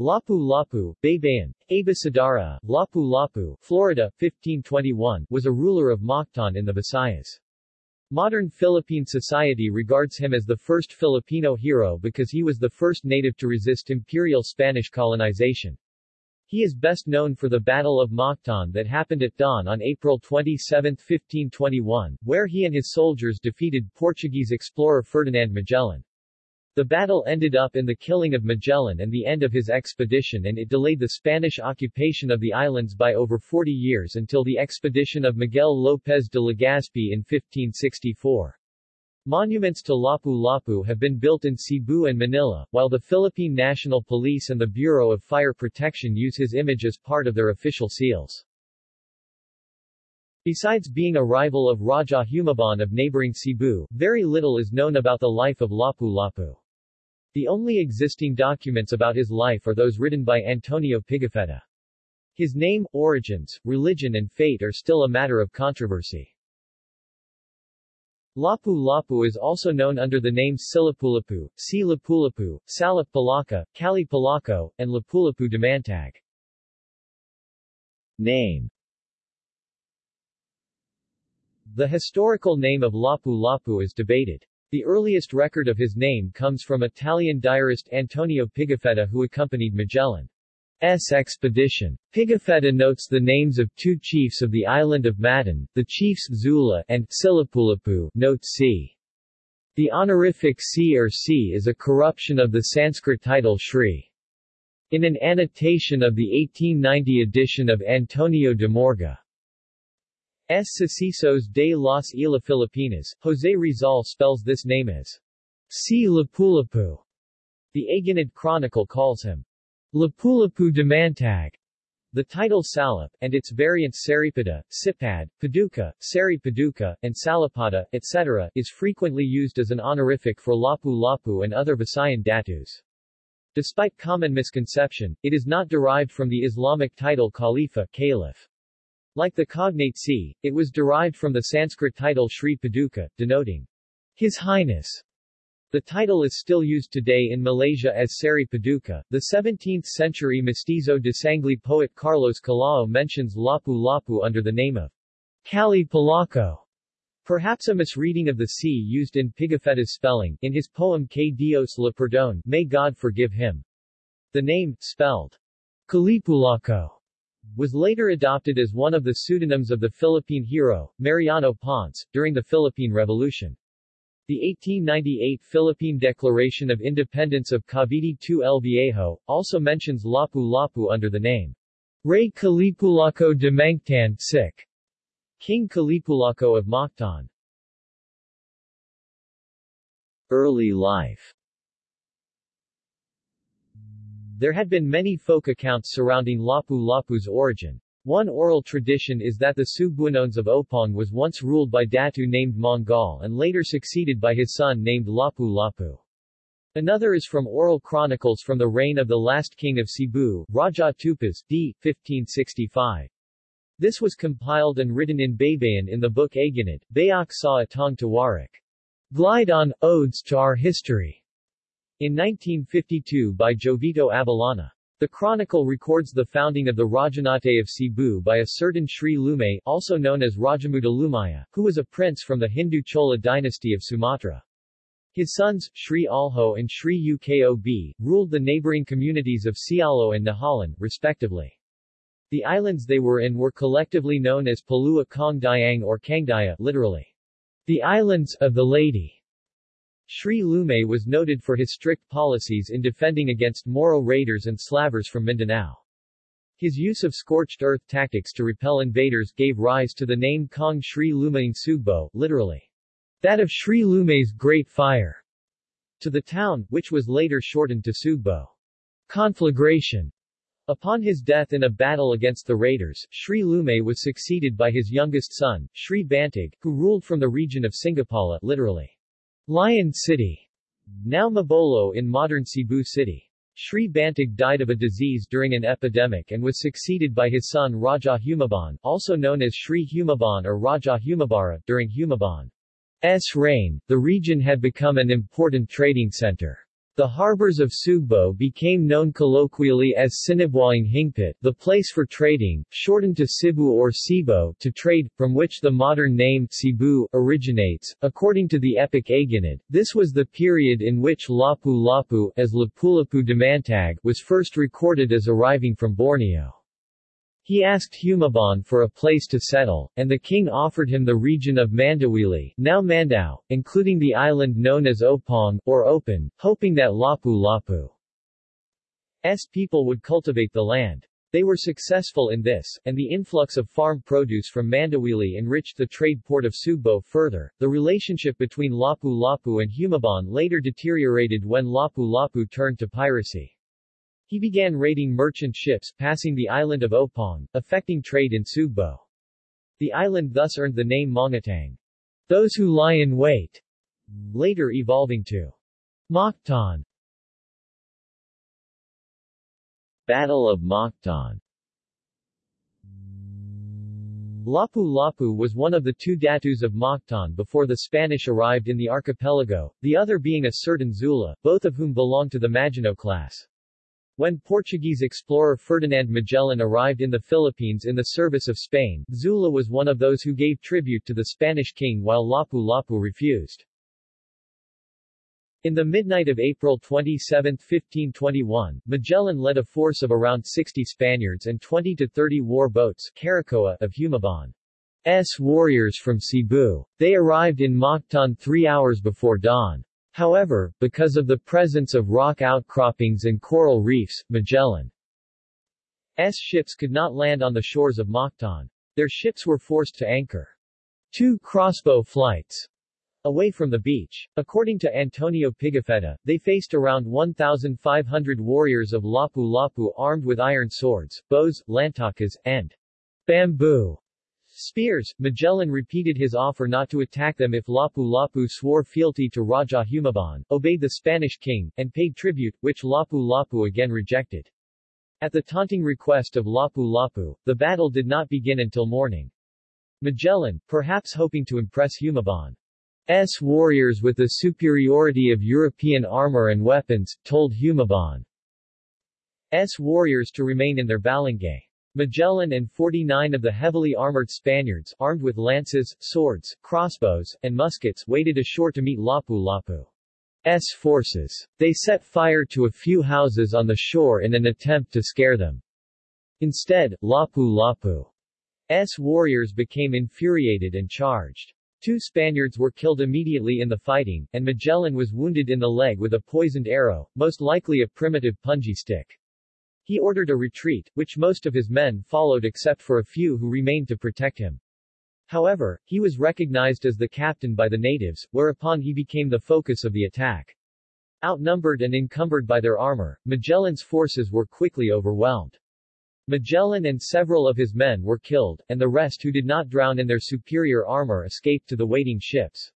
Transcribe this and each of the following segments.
Lapu-Lapu, Baybayin, Abecedario, Lapu-Lapu, Florida, 1521, was a ruler of Mactan in the Visayas. Modern Philippine society regards him as the first Filipino hero because he was the first native to resist imperial Spanish colonization. He is best known for the Battle of Mactan that happened at dawn on April 27, 1521, where he and his soldiers defeated Portuguese explorer Ferdinand Magellan. The battle ended up in the killing of Magellan and the end of his expedition and it delayed the Spanish occupation of the islands by over 40 years until the expedition of Miguel López de Legazpi in 1564. Monuments to Lapu-Lapu have been built in Cebu and Manila, while the Philippine National Police and the Bureau of Fire Protection use his image as part of their official seals. Besides being a rival of Raja Humabon of neighboring Cebu, very little is known about the life of Lapu-Lapu. The only existing documents about his life are those written by Antonio Pigafetta. His name, origins, religion and fate are still a matter of controversy. Lapu-Lapu is also known under the names Silapulapu, Si Lapulapu, Salap Palaka, Kali Palako, and Lapulapu Damantag. Name The historical name of Lapu-Lapu is debated. The earliest record of his name comes from Italian diarist Antonio Pigafetta who accompanied Magellan. S expedition. Pigafetta notes the names of two chiefs of the island of Matan, the chiefs Zula and Silapulapu, note c. The honorific C or C is a corruption of the Sanskrit title Shri. In an annotation of the 1890 edition of Antonio de Morga, S. Sucesos de las Islas Filipinas, Jose Rizal spells this name as C. Lapulapu. The Aginid Chronicle calls him Lapulapu de Mantag. The title Salap, and its variants Saripada, Sipad, Paduka, Sari Paduka, and Salapada, etc., is frequently used as an honorific for Lapu-Lapu and other Visayan datus. Despite common misconception, it is not derived from the Islamic title Khalifa Caliph. Like the cognate C, it was derived from the Sanskrit title Sri Paduka, denoting His Highness. The title is still used today in Malaysia as Sari Paduka. The 17th-century mestizo de Sangley poet Carlos Calao mentions Lapu-Lapu under the name of Kali Palaco. Perhaps a misreading of the C used in Pigafetta's spelling, in his poem Que Dios le perdone, May God forgive him. The name, spelled Kalipulaco, was later adopted as one of the pseudonyms of the Philippine hero, Mariano Ponce, during the Philippine Revolution. The 1898 Philippine Declaration of Independence of Cavite II El Viejo, also mentions Lapu-Lapu under the name Rey Kalipulaco de Mangtan King Kalipulaco of Mactan. Early life There had been many folk accounts surrounding Lapu-Lapu's origin. One oral tradition is that the Subuanones of Opong was once ruled by Datu named Mongol and later succeeded by his son named Lapu-Lapu. Another is from oral chronicles from the reign of the last king of Cebu, Raja Tupas, d. 1565. This was compiled and written in Baybayin in the book Aginid, Bayok sa Atong Tawarik. Glide on, Odes to Our History, in 1952 by Jovito Abellana. The chronicle records the founding of the Rajanate of Cebu by a certain Sri Lumay, also known as Rajamuda Lumaya, who was a prince from the Hindu Chola dynasty of Sumatra. His sons, Sri Alho and Sri Ukob, ruled the neighboring communities of Sialo and Nahalan, respectively. The islands they were in were collectively known as Palua Kong Diang or Kangdaya, literally, the islands of the lady. Sri Lumay was noted for his strict policies in defending against Moro raiders and slavers from Mindanao. His use of scorched earth tactics to repel invaders gave rise to the name Kong Sri Lumaying Sugbo, literally, that of Sri Lumay's Great Fire, to the town, which was later shortened to Sugbo. Conflagration Upon his death in a battle against the raiders, Sri Lumay was succeeded by his youngest son, Sri Bantig, who ruled from the region of Singapala, literally, Lion City, now Mabolo in modern Cebu City. Sri Bantig died of a disease during an epidemic and was succeeded by his son Raja Humabon, also known as Sri Humabon or Raja Humabara, during Humabon's reign. The region had become an important trading center. The harbors of Sugbo became known colloquially as Sinibuaing Hingpit, the place for trading, shortened to Cebu or Cibo, to trade, from which the modern name Cebu originates. According to the epic Aginid, this was the period in which Lapu-Lapu as Lapu-Lapu Damantag was first recorded as arriving from Borneo. He asked Humabon for a place to settle, and the king offered him the region of Mandawili now Mandaue, including the island known as Opong, or Opon, hoping that Lapu-Lapu's people would cultivate the land. They were successful in this, and the influx of farm produce from Mandawili enriched the trade port of Sugbo further. The relationship between Lapu-Lapu and Humabon later deteriorated when Lapu-Lapu turned to piracy. He began raiding merchant ships passing the island of Opong, affecting trade in Sugbo. The island thus earned the name Mongatang. Those who lie in wait, later evolving to Mactan. Battle of Mactan Lapu-Lapu was one of the two datus of Mactan before the Spanish arrived in the archipelago, the other being a certain Zula, both of whom belonged to the Maginoo class. When Portuguese explorer Ferdinand Magellan arrived in the Philippines in the service of Spain, Zula was one of those who gave tribute to the Spanish king while Lapu-Lapu refused. In the midnight of April 27, 1521, Magellan led a force of around 60 Spaniards and 20 to 30 war boats Caracoa of Humabon's warriors from Cebu. They arrived in Mactan three hours before dawn. However, because of the presence of rock outcroppings and coral reefs, Magellan's ships could not land on the shores of Mactan. Their ships were forced to anchor two crossbow flights away from the beach. According to Antonio Pigafetta, they faced around 1,500 warriors of Lapu-Lapu armed with iron swords, bows, lantakas, and bamboo Spears, Magellan repeated his offer not to attack them if Lapu-Lapu swore fealty to Raja Humabon, obeyed the Spanish king, and paid tribute, which Lapu-Lapu again rejected. At the taunting request of Lapu-Lapu, the battle did not begin until morning. Magellan, perhaps hoping to impress Humabon's warriors with the superiority of European armor and weapons, told Humabon's warriors to remain in their balangay. Magellan and 49 of the heavily armored Spaniards, armed with lances, swords, crossbows, and muskets, waded ashore to meet Lapu-Lapu's forces. They set fire to a few houses on the shore in an attempt to scare them. Instead, Lapu-Lapu's warriors became infuriated and charged. Two Spaniards were killed immediately in the fighting, and Magellan was wounded in the leg with a poisoned arrow, most likely a primitive punji stick. He ordered a retreat, which most of his men followed except for a few who remained to protect him. However, he was recognized as the captain by the natives, whereupon he became the focus of the attack. Outnumbered and encumbered by their armor, Magellan's forces were quickly overwhelmed. Magellan and several of his men were killed, and the rest who did not drown in their superior armor escaped to the waiting ships.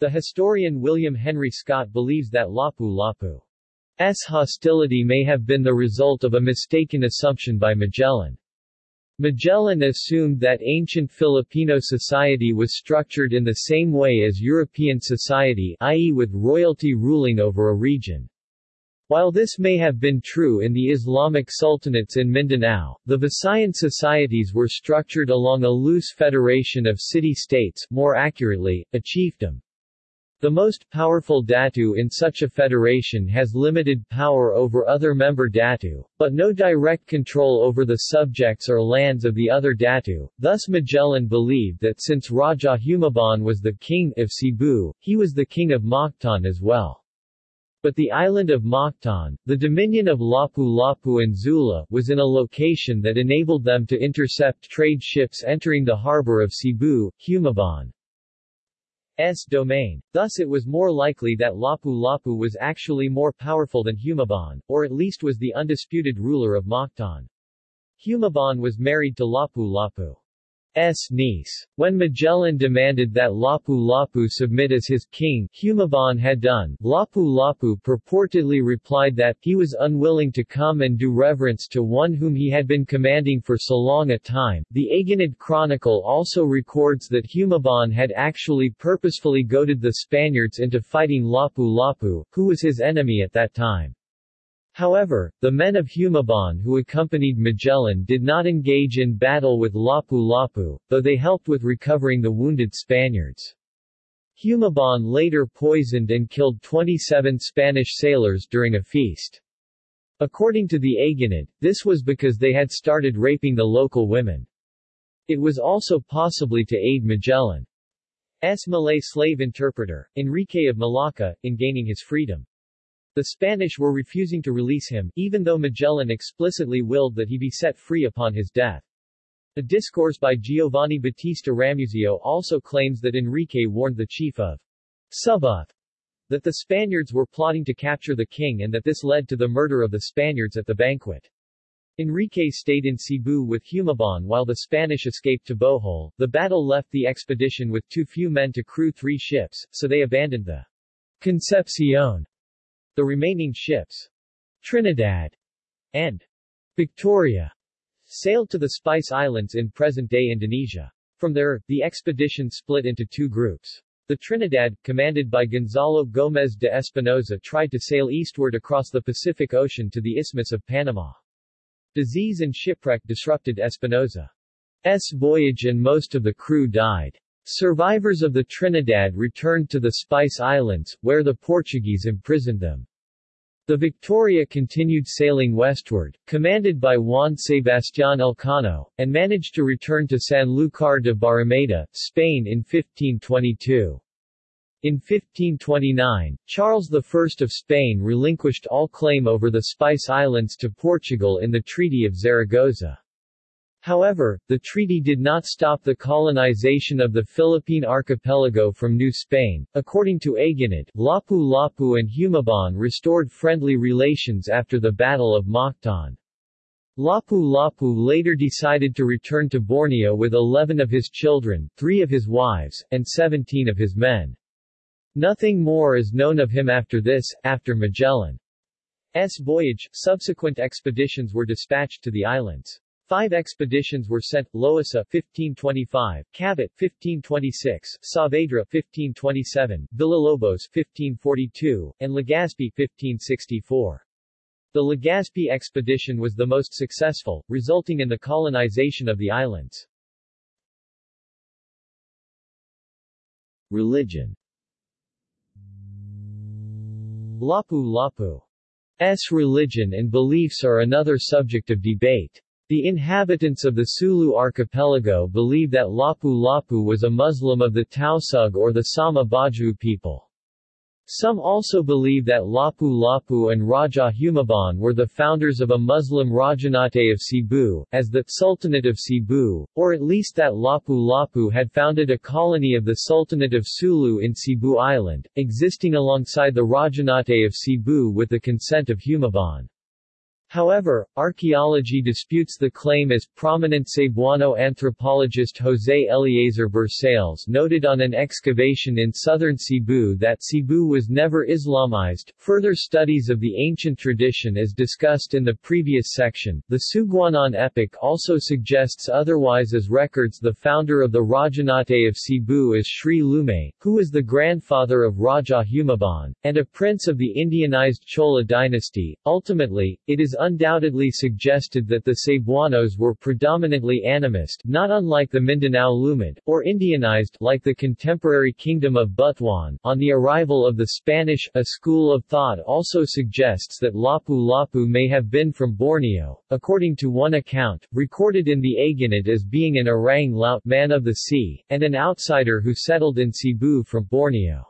The historian William Henry Scott believes that Lapu-Lapu S hostility may have been the result of a mistaken assumption by Magellan. Magellan assumed that ancient Filipino society was structured in the same way as European society i.e. with royalty ruling over a region. While this may have been true in the Islamic sultanates in Mindanao, the Visayan societies were structured along a loose federation of city-states more accurately, a chiefdom. The most powerful datu in such a federation has limited power over other member datu, but no direct control over the subjects or lands of the other datu. Thus Magellan believed that since Raja Humabon was the king of Cebu, he was the king of Mactan as well. But the island of Mactan, the dominion of Lapu-Lapu and Zula, was in a location that enabled them to intercept trade ships entering the harbor of Cebu, Humabon. S domain. Thus it was more likely that Lapu-Lapu was actually more powerful than Humabon, or at least was the undisputed ruler of Mactan. Humabon was married to Lapu-Lapu's S. niece. When Magellan demanded that Lapu-Lapu submit as his king, Humabon had done, Lapu-Lapu purportedly replied that he was unwilling to come and do reverence to one whom he had been commanding for so long a time. The Aginid Chronicle also records that Humabon had actually purposefully goaded the Spaniards into fighting Lapu-Lapu, who was his enemy at that time. However, the men of Humabon who accompanied Magellan did not engage in battle with Lapu-Lapu, though they helped with recovering the wounded Spaniards. Humabon later poisoned and killed 27 Spanish sailors during a feast. According to the Aginid, this was because they had started raping the local women. It was also possibly to aid Magellan's Malay slave interpreter, Enrique of Malacca, in gaining his freedom. The Spanish were refusing to release him, even though Magellan explicitly willed that he be set free upon his death. A discourse by Giovanni Battista Ramusio also claims that Enrique warned the chief of Suboth that the Spaniards were plotting to capture the king and that this led to the murder of the Spaniards at the banquet. Enrique stayed in Cebu with Humabon while the Spanish escaped to Bohol. The battle left the expedition with too few men to crew three ships, so they abandoned the Concepcion the remaining ships, Trinidad and Victoria, sailed to the Spice Islands in present-day Indonesia. From there, the expedition split into two groups. The Trinidad, commanded by Gonzalo Gómez de Espinosa tried to sail eastward across the Pacific Ocean to the Isthmus of Panama. Disease and shipwreck disrupted Espinosa's voyage and most of the crew died. Survivors of the Trinidad returned to the Spice Islands, where the Portuguese imprisoned them. The Victoria continued sailing westward, commanded by Juan Sebastián Elcano, and managed to return to Sanlúcar de Barrameda, Spain in 1522. In 1529, Charles I of Spain relinquished all claim over the Spice Islands to Portugal in the Treaty of Zaragoza. However, the treaty did not stop the colonization of the Philippine archipelago from New Spain. According to Aginid, Lapu-Lapu and Humabon restored friendly relations after the Battle of Mactan. Lapu-Lapu later decided to return to Borneo with 11 of his children, 3 of his wives, and 17 of his men. Nothing more is known of him after this. After Magellan's voyage, subsequent expeditions were dispatched to the islands. Five expeditions were sent, Loaísa 1525, Cabot 1526, Saavedra 1527, Villalobos 1542, and Legazpi 1564. The Legazpi expedition was the most successful, resulting in the colonization of the islands. Religion Lapu-Lapu's religion and beliefs are another subject of debate. The inhabitants of the Sulu archipelago believe that Lapu-Lapu was a Muslim of the Tausug or the Sama Bajau people. Some also believe that Lapu-Lapu and Raja Humabon were the founders of a Muslim Rajanate of Cebu, as the Sultanate of Cebu, or at least that Lapu-Lapu had founded a colony of the Sultanate of Sulu in Cebu Island, existing alongside the Rajanate of Cebu with the consent of Humabon. However, archaeology disputes the claim as prominent Cebuano anthropologist José Eleazar Bersales noted on an excavation in southern Cebu that Cebu was never Islamized. Further studies of the ancient tradition as discussed in the previous section, the Suguanon epic also suggests otherwise as records the founder of the Rajanate of Cebu as Sri Lumay, who was the grandfather of Raja Humabon, and a prince of the Indianized Chola dynasty. Ultimately, it is undoubtedly suggested that the Cebuanos were predominantly animist not unlike the Mindanao Lumad, or Indianized like the contemporary kingdom of Butuan. On the arrival of the Spanish, a school of thought also suggests that Lapu-Lapu may have been from Borneo, according to one account, recorded in the Aginid as being an orang laut man of the sea, and an outsider who settled in Cebu from Borneo.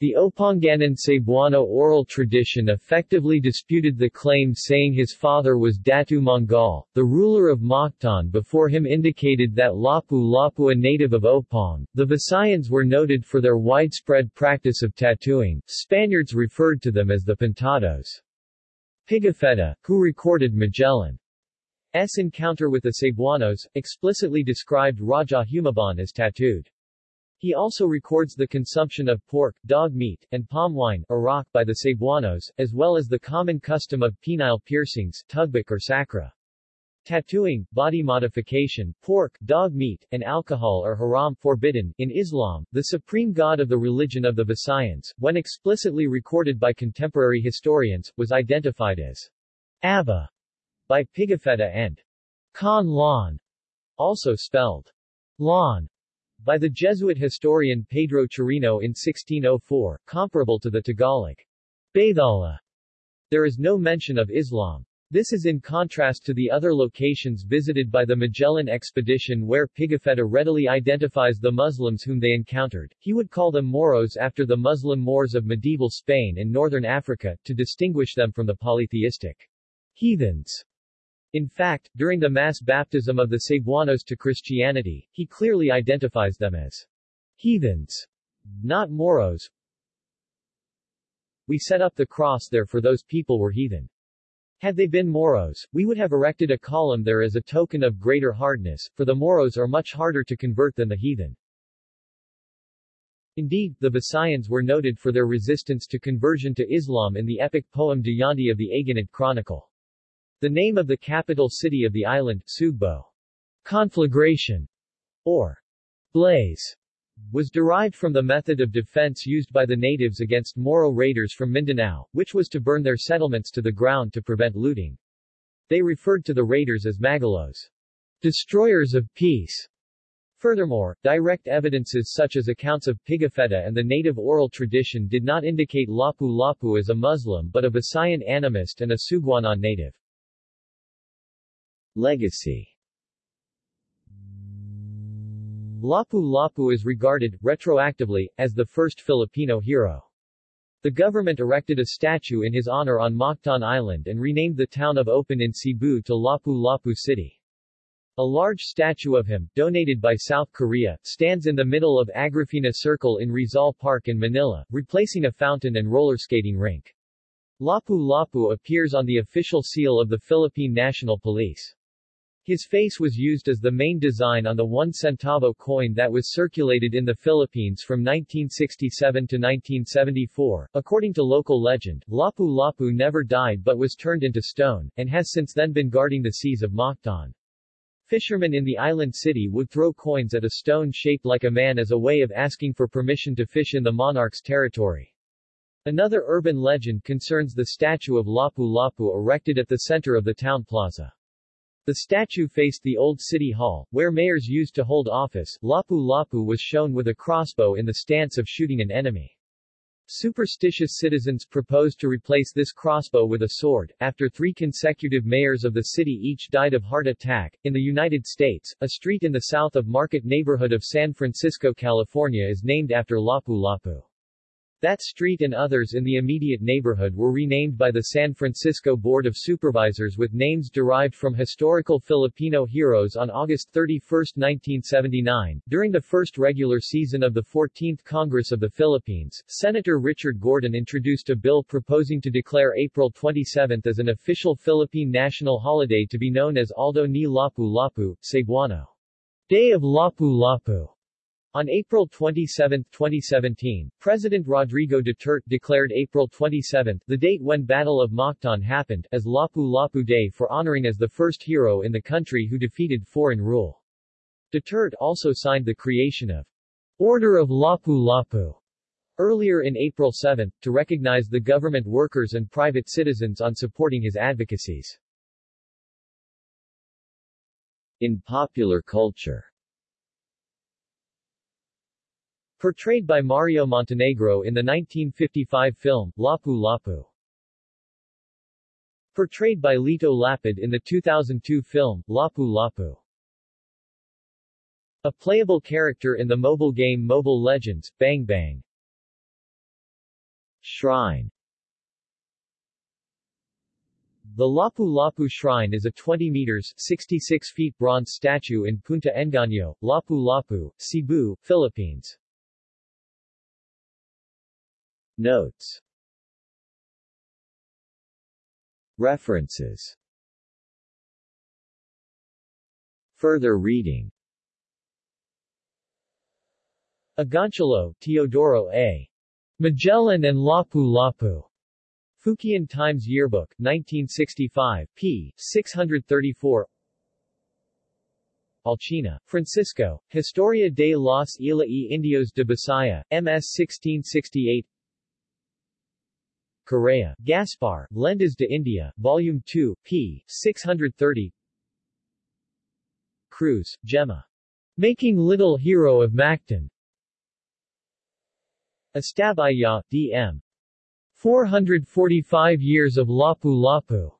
The Opanganan Cebuano oral tradition effectively disputed the claim saying his father was Datu Mongol, the ruler of Mactan before him indicated that Lapu-Lapu a native of Opong. The Visayans were noted for their widespread practice of tattooing, Spaniards referred to them as the Pintados. Pigafetta, who recorded Magellan's encounter with the Cebuanos, explicitly described Raja Humabon as tattooed. He also records the consumption of pork, dog meat, and palm wine arak by the Cebuanos, as well as the common custom of penile piercings tugbik or sakra. Tattooing, body modification, pork, dog meat, and alcohol are haram forbidden. In Islam, the supreme god of the religion of the Visayans, when explicitly recorded by contemporary historians, was identified as Abba by Pigafetta and Khan Lon, also spelled Lon, by the Jesuit historian Pedro Chirino in 1604, comparable to the Tagalog Bathala. There is no mention of Islam. This is in contrast to the other locations visited by the Magellan expedition where Pigafetta readily identifies the Muslims whom they encountered. He would call them Moros after the Muslim Moors of medieval Spain and northern Africa, to distinguish them from the polytheistic heathens. In fact, during the mass baptism of the Cebuanos to Christianity, he clearly identifies them as heathens, not Moros. We set up the cross there for those people were heathen. Had they been Moros, we would have erected a column there as a token of greater hardness, for the Moros are much harder to convert than the heathen. Indeed, the Visayans were noted for their resistance to conversion to Islam in the epic poem Dayandi of the Aginid Chronicle. The name of the capital city of the island, Sugbo, conflagration, or blaze, was derived from the method of defense used by the natives against Moro raiders from Mindanao, which was to burn their settlements to the ground to prevent looting. They referred to the raiders as Magalos, destroyers of peace. Furthermore, direct evidences such as accounts of Pigafetta and the native oral tradition did not indicate Lapu-Lapu as a Muslim but a Visayan animist and a Suguanon native. Legacy Lapu-Lapu is regarded, retroactively, as the first Filipino hero. The government erected a statue in his honor on Mactan Island and renamed the town of Opon in Cebu to Lapu-Lapu City. A large statue of him, donated by South Korea, stands in the middle of Agrifina Circle in Rizal Park in Manila, replacing a fountain and roller skating rink. Lapu-Lapu appears on the official seal of the Philippine National Police. His face was used as the main design on the 1 centavo coin that was circulated in the Philippines from 1967 to 1974. According to local legend, Lapu-Lapu never died but was turned into stone, and has since then been guarding the seas of Mactan. Fishermen in the island city would throw coins at a stone shaped like a man as a way of asking for permission to fish in the monarch's territory. Another urban legend concerns the statue of Lapu-Lapu erected at the center of the town plaza. The statue faced the old city hall, where mayors used to hold office. Lapu-Lapu was shown with a crossbow in the stance of shooting an enemy. Superstitious citizens proposed to replace this crossbow with a sword. After three consecutive mayors of the city each died of heart attack, in the United States, a street in the south of Market neighborhood of San Francisco, California is named after Lapu-Lapu. That street and others in the immediate neighborhood were renamed by the San Francisco Board of Supervisors with names derived from historical Filipino heroes on August 31, 1979. During the first regular season of the 14th Congress of the Philippines, Senator Richard Gordon introduced a bill proposing to declare April 27 as an official Philippine national holiday to be known as Adlaw ni Lapu-Lapu, Cebuano. Day of Lapu-Lapu. On April 27, 2017, President Rodrigo Duterte declared April 27, the date when Battle of Mactan happened, as Lapu-Lapu Day for honoring as the first hero in the country who defeated foreign rule. Duterte also signed the creation of Order of Lapu-Lapu earlier in April 7, to recognize the government workers and private citizens on supporting his advocacies. In popular culture Portrayed by Mario Montenegro in the 1955 film, Lapu Lapu. Portrayed by Lito Lapid in the 2002 film, Lapu Lapu. A playable character in the mobile game Mobile Legends, Bang Bang. Shrine The Lapu Lapu Shrine is a 20 meters 66 feet bronze statue in Punta Engaño, Lapu Lapu, Cebu, Philippines. Notes References Further reading Agoncillo, Teodoro A. Magellan and Lapu-Lapu. Fookien Times Yearbook, 1965, p. 634 Alcina, Francisco, Historia de los Isla y Indios de Bisaya, MS 1668 Correa, Gaspar, Lendas de India, Volume 2, p. 630 Cruz, Gemma. Making Little Hero of Mactan. Estabaya, D.M. 445 Years of Lapu-Lapu.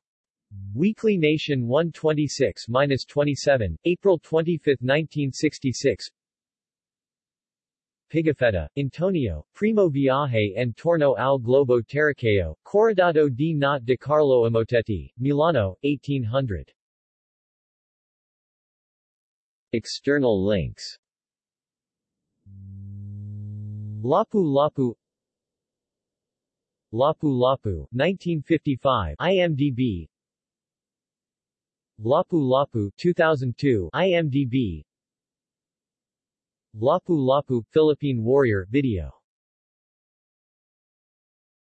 Weekly Nation 126-27, April 25, 1966 Pigafetta, Antonio, Primo Viaje and Torno al Globo Terraqueo, Corredado di Not de Carlo Amoretti, Milano, 1800. External links. Lapu Lapu. Lapu Lapu, 1955 IMDb Lapu Lapu 2002 IMDb Lapu Lapu Philippine Warrior video